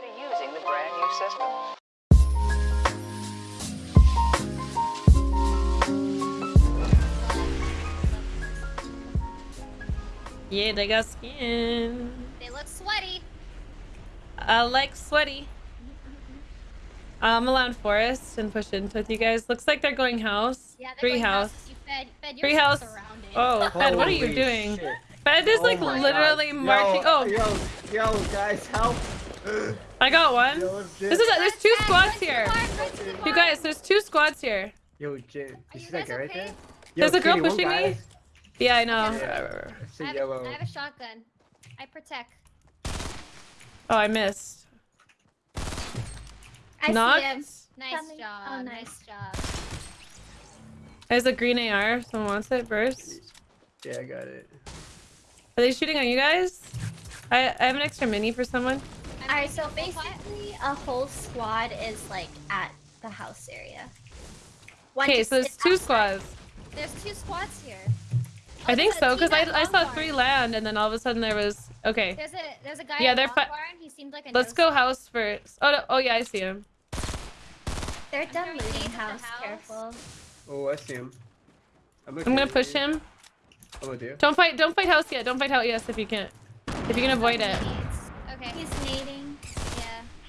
Prior to using the brand new system. Yeah, they got skin. They look sweaty. I like sweaty. I'm around forest and push into with you guys. Looks like they're going house. Yeah, they're Tree going house. houses. You fed, fed Tree yourself house. Oh, Fed, what are you doing? shit. Fed is Oh like literally God. marching. Yo, oh, yo, yo, guys, help! I got one. Yo, This is a, there's two squads run to the here. bar, run to the You guys, there's two squads here. Yo, Jin, Are you you see that guys guy right there? Yo, There's a girl Kitty, pushing me. Yeah, I know. Yeah, it's I a have, yellow. I have a shotgun. I protect. Oh, I missed. I Knocked. see him. Nice Coming. job. Oh, nice. nice. job. There's a green AR. if Someone wants it first. Yeah, I got it. Are they shooting on you guys? I, I have an extra mini for someone. I'm Alright, so basically a whole squad is like at the house area. Okay, so there's two outside. squads. There's two squads here. I Oh, think so, because I, I saw Barn. three land, and then all of a sudden there was... Okay, There's a there's a guy Yeah, at they're Long fi- Barn. He seemed like a let's go house first. Oh, no, oh yeah, I see him. They're I'm done looting nades at the house. house. Careful. Oh, I see him. I'm, I'm gonna push him. I'm gonna do. Don't fight, don't fight house yet. Don't fight house yes if you can't. If you can avoid it. Okay. He's nading. Yeah.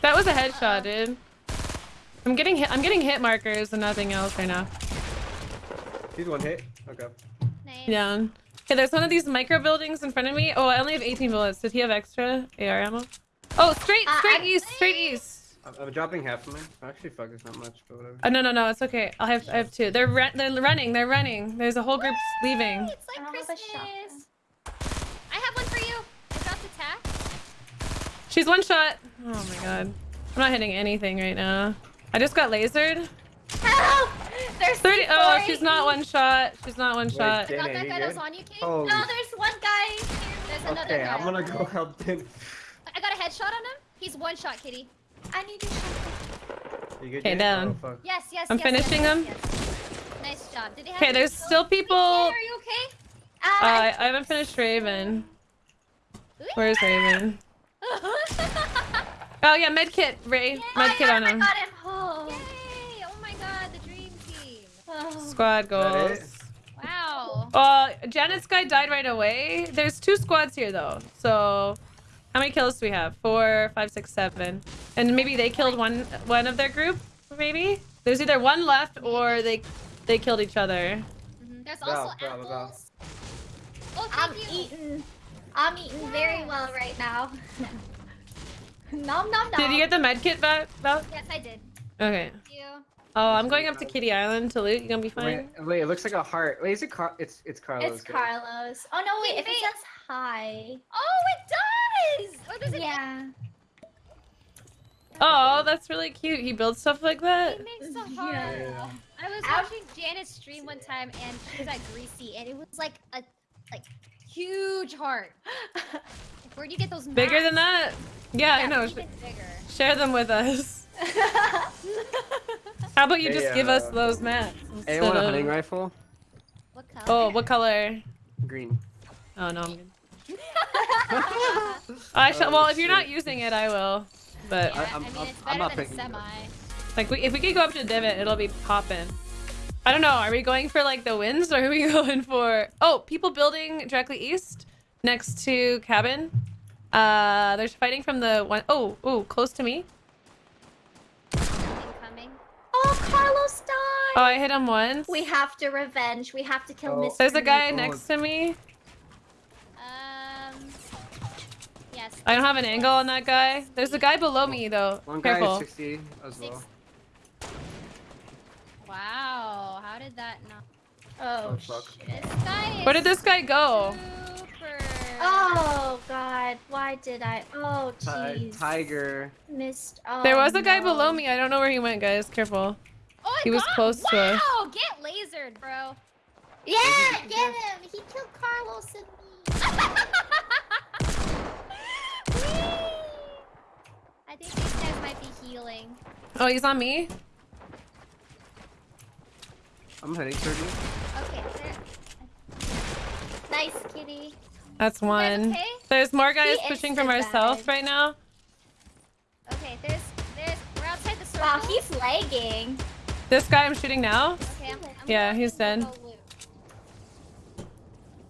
That was a headshot, dude. I'm getting hit. I'm getting hit markers and nothing else right now. He's one hit. Okay. Nice. Down. Okay, there's one of these micro buildings in front of me. Oh, I only have 18 bullets. Did he have extra AR ammo? Oh, straight, Uh, straight I'm- east, straight east. I'm, I'm dropping half of mine. Actually, fuck, it's not much, but whatever. Oh no, no, no, it's okay. I'll have, I have two. They're run, they're running, they're running. There's a whole group leaving. It's like I have a Christmas. shotgun. I have one for you. I dropped attack. She's one shot. Oh my god. I'm not hitting anything right now. I just got lasered. Help! There's 30. Oh, four she's not one shot. She's not one Wait, shot. Dana, I got that guy that was on you, Kate. Holy No, there's one guy. There's another Okay, guy. I'm gonna go help Din. I got a headshot on him. He's one shot, Kitty. I need to shoot. You Okay, down. Oh. Yes, yes. I'm yes, yes, finishing yes, him. yes. Nice job. Did he have Okay, there's kills? still people. Are you okay? Uh, Uh, I, I haven't finished Raven. Where's Raven? Oh yeah, medkit, Ray. Medkit yeah, on I him. got him. Oh. Yay! Oh my god, the dream team. Oh. Squad goals. Wow. Uh, Janet's guy died right away. There's two squads here though. So, how many kills do we have? Four, five, six, seven. And maybe they killed one one of their group. Maybe there's either one left or they they killed each other. Mhm. There's Wow, also wow, wow. apples. Oh, I'm you. eating. I'm eating very well right now. nom nom nom. Did you get the medkit back? Val? Yes, I did. Okay. Thank you. Oh, I'm going up to Kitty Island to loot. You gonna be fine? Wait, wait, it looks like a heart. Wait, is it Car? It's it's Carlos. It's. Carlos. Oh no, wait. Wait, If it says hi. Oh, it does. Oh, there's an Yeah. Oh, that's really cute. He builds stuff like that. He makes the Yeah. heart. Yeah. I was watching Janet's stream one time, and she was at Greasy, and it was like a like huge heart. Where do you get those? Bigger than that? Yeah, I know. Share them with us. How about you Hey, just give us uh, those maps? Hey, instead want a of- hunting rifle? What color? Oh, what color? Green. Oh no, I'm good. I shall. Oh, well, if you're not using it, I will. But Yeah, I- I'm- I mean, I'm- it's I'm not than a picking it semi. like, we, if we could go up to divot, it'll be popping. I don't know. Are we going for like the wins, or are we going for? Oh, people building directly east, next to cabin. Uh, there's fighting from the one oh oh close to me. Incoming. oh, Carlos died. Oh, I hit him once. We have to revenge. We have to kill Oh. Mr. There's a guy Oh. next to me. Um. Yes. I don't have an angle on that guy. There's a guy below me though. One guy Careful. is 60 as well. Wow. How did that not? Oh, Oh, fuck. This guy is Where did this guy go? super. Oh god, why did I? Oh jeez. Tiger. Missed. Oh, There was a guy no. below me. I don't know where he went, guys. Careful. Oh, He was got- close to us. Wow, get lasered, bro. Yeah, get him. He killed Carlos and me. I think these guys might be healing. Oh, he's on me. I'm heading toward you. Okay. there- Nice kitty. That's one. okay? There's more guys He pushing from instant our south died. right now. Okay, Aw, he's lagging. This guy I'm shooting now. Okay, I'm, I'm Yeah, he's dead.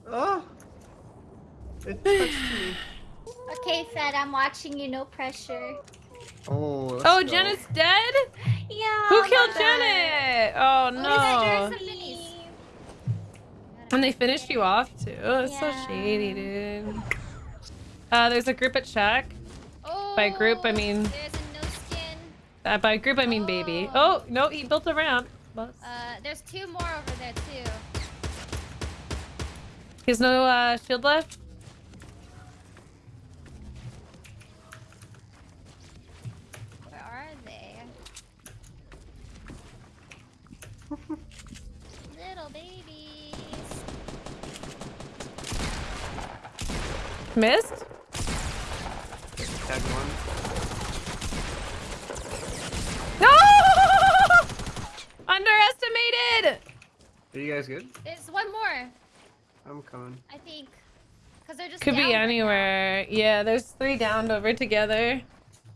Oh! It touched me. Okay, Fed, I'm watching you. No pressure. Oh, let's Oh, go. Janet's dead? Yeah. Who killed bad. Janet? Oh no. There's. And they finished you off too. Oh, It's so shady, dude. Uh, there's a group at Shack. Oh, By group, I mean- There's a no skin. Uh, by group, I mean baby. Oh. Oh, no, he built a ramp. Uh, there's two more over there too. He has no uh, shield left. Where are they? Little babies. Missed? Tag one. No! Underestimated! Are you guys good? There's one more, I'm coming. I think. Cause they're just Could down be right anywhere. Yeah, there's three downed over together.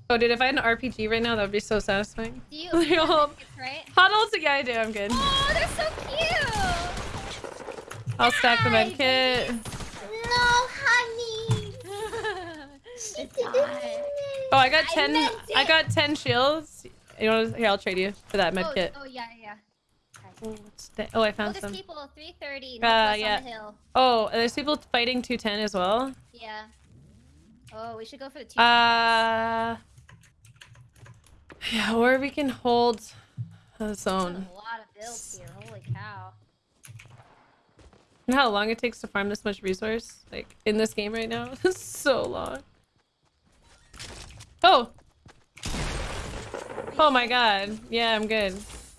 Oh, dude, if I had an RPG right now, that would be so satisfying. Do you? They're all It's right. huddled together. Yeah, I do. I'm good. Oh, they're so cute. I'll stack the med kit. No, honey. Oh, I got 10. meant I got 10 shields. You know, here, I'll trade you for that med oh, kit. oh yeah, yeah. Oh? Oh, I Oh, found there's some. people. 330 Uh, yeah. on the hill. Oh, there's people fighting 210 as well. Yeah. Oh, we should go for the two. Uh, yeah, or we can hold the zone. a lot of builds here. Holy cow. You know how long it takes to farm this much resource? Like, in this game right now? It's so long. Oh! Oh my god. Yeah, I'm good.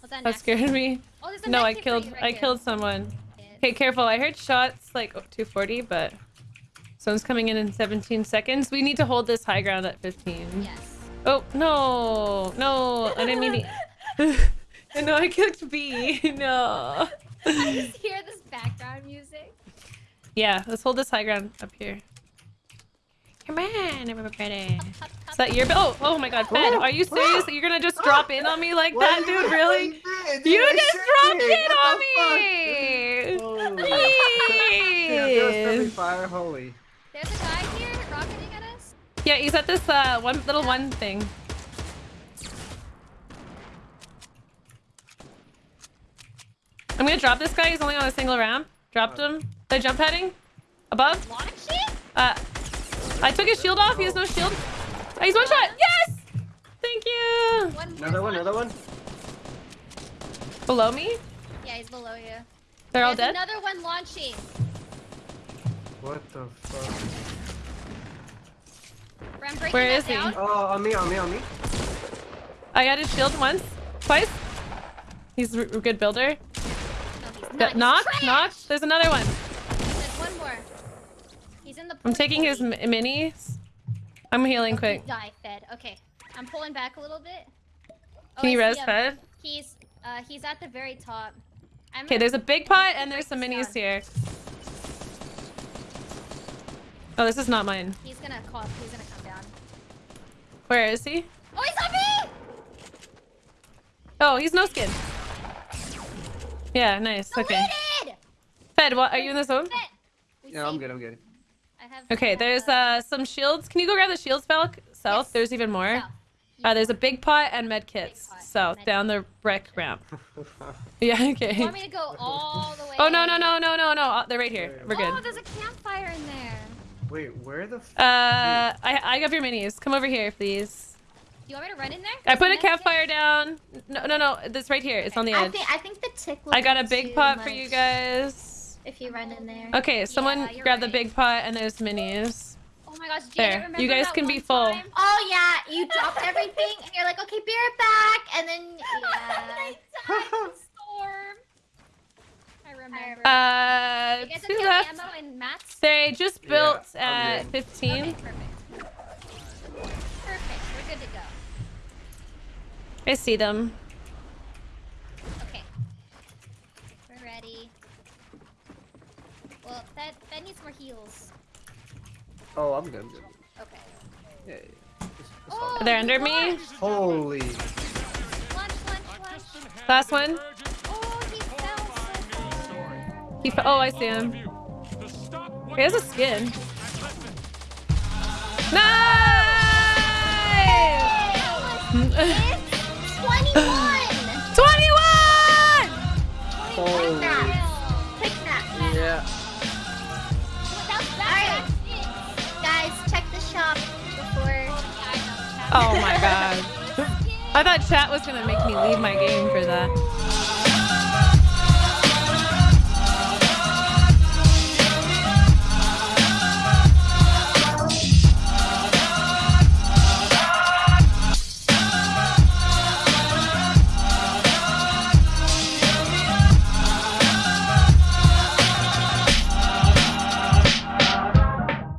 That, That scared me. Oh, No, I killed right I here. killed someone. Okay, careful. I heard shots like oh, 240, but someone's coming in in 17 seconds. We need to hold this high ground at 15. Yes. Oh, no. No, I didn't mean to... no, I clicked B. No. I just hear this background music. Yeah, let's hold this high ground up here. Come on, everybody. Hop, hop, Is that your... Oh, oh my god, Fed. Are you serious you're gonna just drop in on me like What that, dude? mean? Really? Dude, You just said dropped it. in on me! fuck? Holy. Yeah, there was fire. Holy. There's a guy here rocketing at us. Yeah, he's at this uh one little one thing. I'm gonna drop this guy. He's only on a single ramp. Dropped him. They're jump heading. Above. Launch it? Uh, I took his shield off. He has no shield. Oh, he's one shot. Yes. Thank you. One Another one. Another one. Below me. Yeah, he's below you. They're all dead. another one launching. What the fuck? I'm breaking Where that is he? down. Oh, on me, on me, on me. I got his shield once, twice. He's a good builder. No, he's not. Knock, knock. There's another one. There's one more. He's in the. I'm taking his minis. I'm healing quick. he Die fed. Okay, I'm pulling back a little bit. Oh, Can you I res fed? He's uh he's at the very top. Okay, there's a big pot and there's some minis this here. Oh, this is not mine. He's gonna call. He's gonna come down. Where is he? Oh, he's on me! Oh, he's no skin. Yeah, nice. Okay. Deleted! Fed, what? Are you in the zone? Fed. We Yeah, I'm good. I'm good. I have. Okay, there's uh some shields. Can you go grab the shields, Falk? South. Yes. There's even more. Uh, there's a big pot and med kits. pot, South, med down the brick ramp. Yeah, You okay. want me to go all the way? Oh no no no no no no! Uh, They're right here. We're good. Oh, good. there's a campfire in there. Wait, where the? F- Uh, I I got your minis. Come over here, please. Do you want me to run in there? I put a There's med kit? campfire down. No no no! This right here. It's on the edge. I edge. think I think the tick. I got a big too pot for you guys. If you run in there. Okay, someone Yeah, you're grab the big pot and there's minis. Oh my gosh, Janet, There. remember You guys that can be full. time? Oh yeah, you dropped everything and you're like, okay, be right back, and then yeah. I died in the storm. I remember. Uh, you guys have two left. ammo and mats? They just built I'm at good. 15. Okay, perfect. Perfect. We're good to go. I see them. Okay. We're ready. Well, that that needs more heals. oh, I'm good. I'm good. Okay. Yeah. yeah, yeah. Just- just Oh, They're under me? launched. it. Holy. Last one. Oh, he fell so far. He. F- oh, I see him. He has a skin. Nice! Oh my god. I thought chat was gonna make me leave my game for that.